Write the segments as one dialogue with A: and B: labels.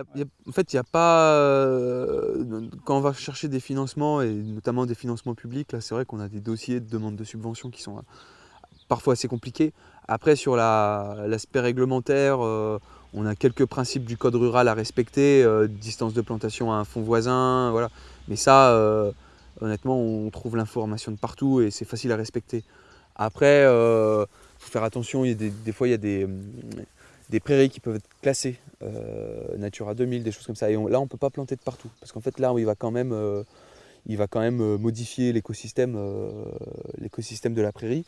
A: en fait, il n'y a pas. Euh, quand on va chercher des financements, et notamment des financements publics, là, c'est vrai qu'on a des dossiers de demande de subvention qui sont euh, parfois assez compliqués. Après, sur l'aspect réglementaire, euh, on a quelques principes du code rural à respecter, distance de plantation à un fond voisin, voilà. Mais ça, honnêtement, on trouve l'information de partout et c'est facile à respecter. Après, il faut faire attention, il y a des, des fois, il y a des des prairies qui peuvent être classées euh, Natura 2000, des choses comme ça. Et là, on ne peut pas planter de partout. Parce qu'en fait, là, il va quand même, euh, il va quand même euh, modifier l'écosystème l'écosystème de la prairie.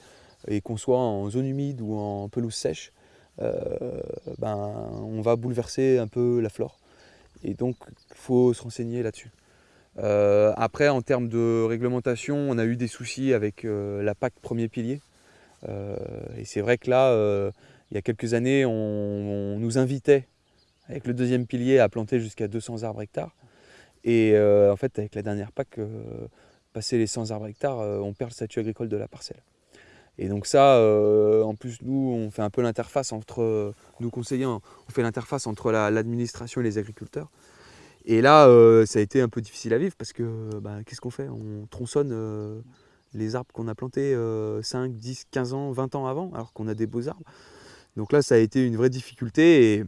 A: Et qu'on soit en zone humide ou en pelouse sèche, ben, on va bouleverser un peu la flore. Et donc, il faut se renseigner là-dessus. après, en termes de réglementation, on a eu des soucis avec la PAC premier pilier. et c'est vrai que là, il y a quelques années, on, nous invitait avec le deuxième pilier à planter jusqu'à 200 arbres hectares. Et euh, en fait, avec la dernière PAC, euh, passer les 100 arbres hectares, euh, on perd le statut agricole de la parcelle. Et donc ça, en plus, nous, on fait un peu l'interface entre, nous conseillants, on fait l'interface entre l'administration et les agriculteurs. Et là, ça a été un peu difficile à vivre parce que bah, qu'est-ce qu'on fait? On tronçonne les arbres qu'on a plantés 5, 10, 15 ans, 20 ans avant, alors qu'on a des beaux arbres. Donc là, ça a été une vraie difficulté. Et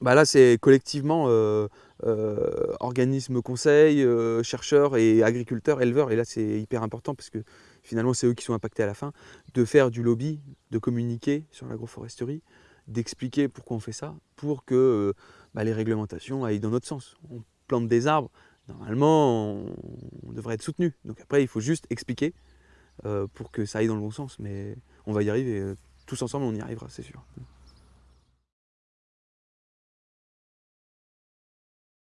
A: bah là, c'est collectivement euh, euh, organismes conseils, euh, chercheurs et agriculteurs, éleveurs. Et là, c'est hyper important parce que finalement, c'est eux qui sont impactés à la fin, de faire du lobby, de communiquer sur l'agroforesterie, d'expliquer pourquoi on fait ça, pour que bah, les réglementations aillent dans notre sens. On plante des arbres, normalement, on, devrait être soutenu. Donc après, il faut juste expliquer pour que ça aille dans le bon sens. Mais on va y arriver tous ensemble, on y arrivera, c'est sûr.